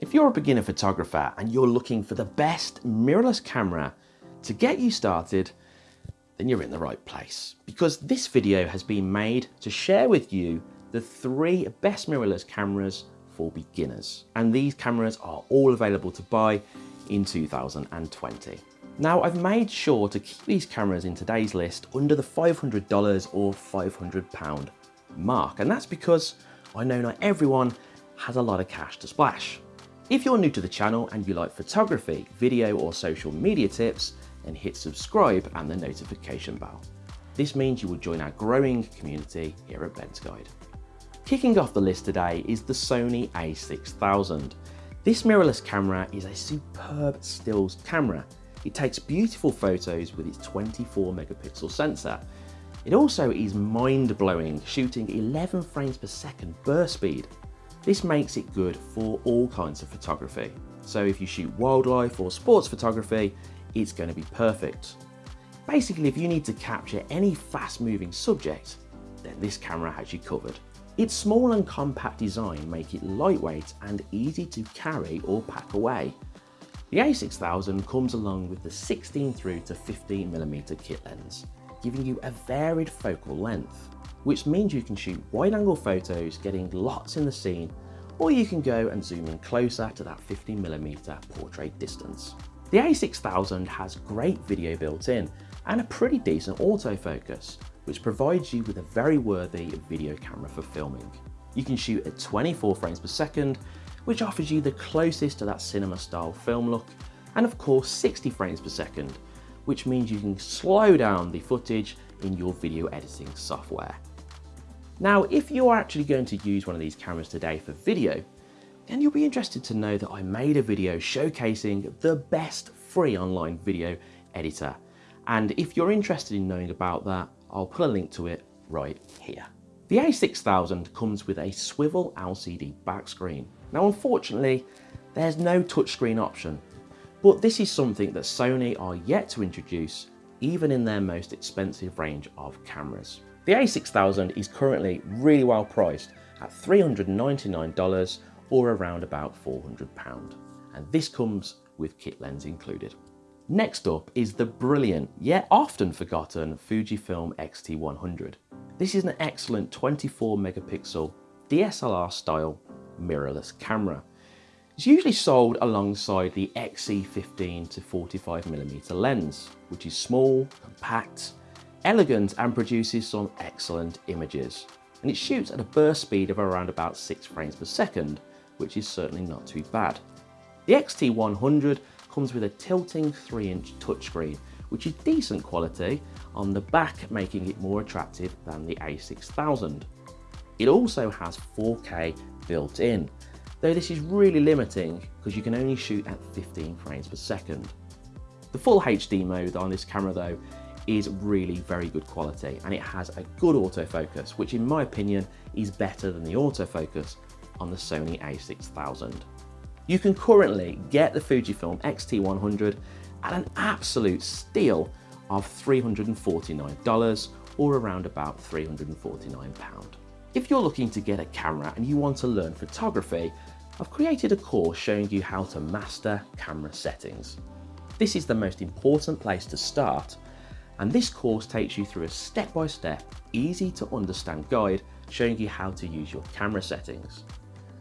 If you're a beginner photographer and you're looking for the best mirrorless camera to get you started, then you're in the right place because this video has been made to share with you the three best mirrorless cameras for beginners. And these cameras are all available to buy in 2020. Now I've made sure to keep these cameras in today's list under the $500 or £500 mark. And that's because I know not everyone has a lot of cash to splash. If you're new to the channel and you like photography, video or social media tips, then hit subscribe and the notification bell. This means you will join our growing community here at Ben's Guide. Kicking off the list today is the Sony a6000. This mirrorless camera is a superb stills camera. It takes beautiful photos with its 24 megapixel sensor. It also is mind-blowing, shooting 11 frames per second burst speed this makes it good for all kinds of photography. So if you shoot wildlife or sports photography, it's going to be perfect. Basically, if you need to capture any fast moving subject, then this camera has you covered. Its small and compact design make it lightweight and easy to carry or pack away. The a6000 comes along with the 16 through to 15mm kit lens, giving you a varied focal length which means you can shoot wide angle photos getting lots in the scene or you can go and zoom in closer to that 50mm portrait distance. The a6000 has great video built in and a pretty decent autofocus which provides you with a very worthy video camera for filming. You can shoot at 24 frames per second which offers you the closest to that cinema style film look and of course 60 frames per second which means you can slow down the footage in your video editing software. Now, if you are actually going to use one of these cameras today for video, then you'll be interested to know that I made a video showcasing the best free online video editor. And if you're interested in knowing about that, I'll put a link to it right here. The a6000 comes with a swivel LCD back screen. Now, unfortunately, there's no touchscreen option, but this is something that Sony are yet to introduce even in their most expensive range of cameras. The a6000 is currently really well priced at $399 or around about £400 and this comes with kit lens included. Next up is the brilliant yet often forgotten Fujifilm X-T100. This is an excellent 24 megapixel DSLR style mirrorless camera. It's usually sold alongside the XC15 to 45mm lens, which is small, compact, elegant and produces some excellent images. And it shoots at a burst speed of around about 6 frames per second, which is certainly not too bad. The XT100 comes with a tilting 3-inch touchscreen, which is decent quality, on the back making it more attractive than the A6000. It also has 4K built in, though this is really limiting because you can only shoot at 15 frames per second. The full HD mode on this camera though is really very good quality and it has a good autofocus, which in my opinion is better than the autofocus on the Sony a6000. You can currently get the Fujifilm X-T100 at an absolute steal of $349 or around about £349. If you're looking to get a camera and you want to learn photography, I've created a course showing you how to master camera settings. This is the most important place to start and this course takes you through a step-by-step, easy to understand guide showing you how to use your camera settings.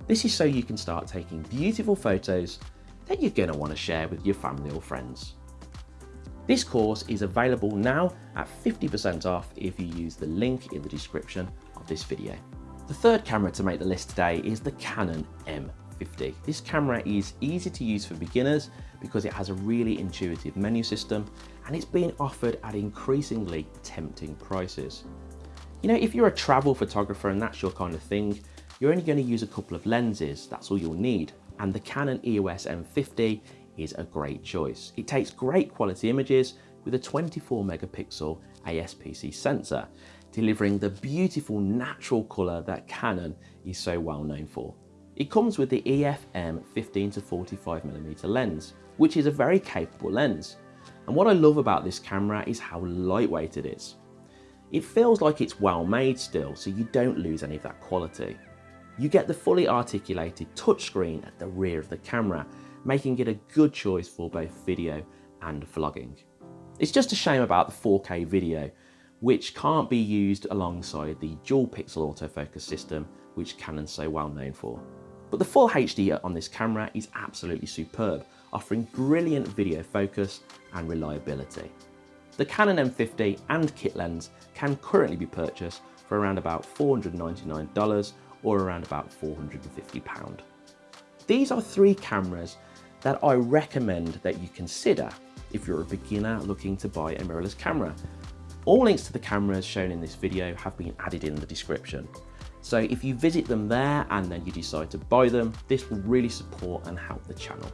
This is so you can start taking beautiful photos that you're going to want to share with your family or friends. This course is available now at 50% off if you use the link in the description of this video. The third camera to make the list today is the Canon M50. This camera is easy to use for beginners because it has a really intuitive menu system and it's being offered at increasingly tempting prices. You know, if you're a travel photographer and that's your kind of thing, you're only going to use a couple of lenses, that's all you'll need. And the Canon EOS M50 is a great choice. It takes great quality images with a 24 megapixel ASPC sensor, delivering the beautiful natural colour that Canon is so well known for. It comes with the EF-M 15 to 45mm lens, which is a very capable lens. And what I love about this camera is how lightweight it is. It feels like it's well made still, so you don't lose any of that quality. you get the fully articulated touchscreen at the rear of the camera, making it a good choice for both video and vlogging. It's just a shame about the 4K video, which can't be used alongside the dual pixel autofocus system, which Canon's so well known for. But the full HD on this camera is absolutely superb, offering brilliant video focus and reliability. The Canon M50 and kit lens can currently be purchased for around about $499 or around about £450. These are three cameras that I recommend that you consider if you're a beginner looking to buy a mirrorless camera. All links to the cameras shown in this video have been added in the description. So if you visit them there and then you decide to buy them, this will really support and help the channel.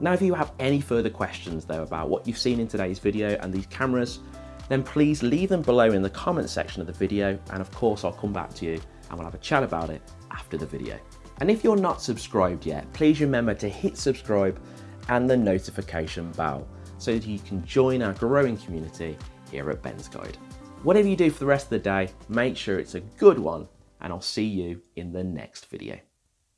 Now, if you have any further questions though about what you've seen in today's video and these cameras, then please leave them below in the comment section of the video. And of course, I'll come back to you and we'll have a chat about it after the video. And if you're not subscribed yet, please remember to hit subscribe and the notification bell so that you can join our growing community here at Ben's Guide. Whatever you do for the rest of the day, make sure it's a good one and I'll see you in the next video.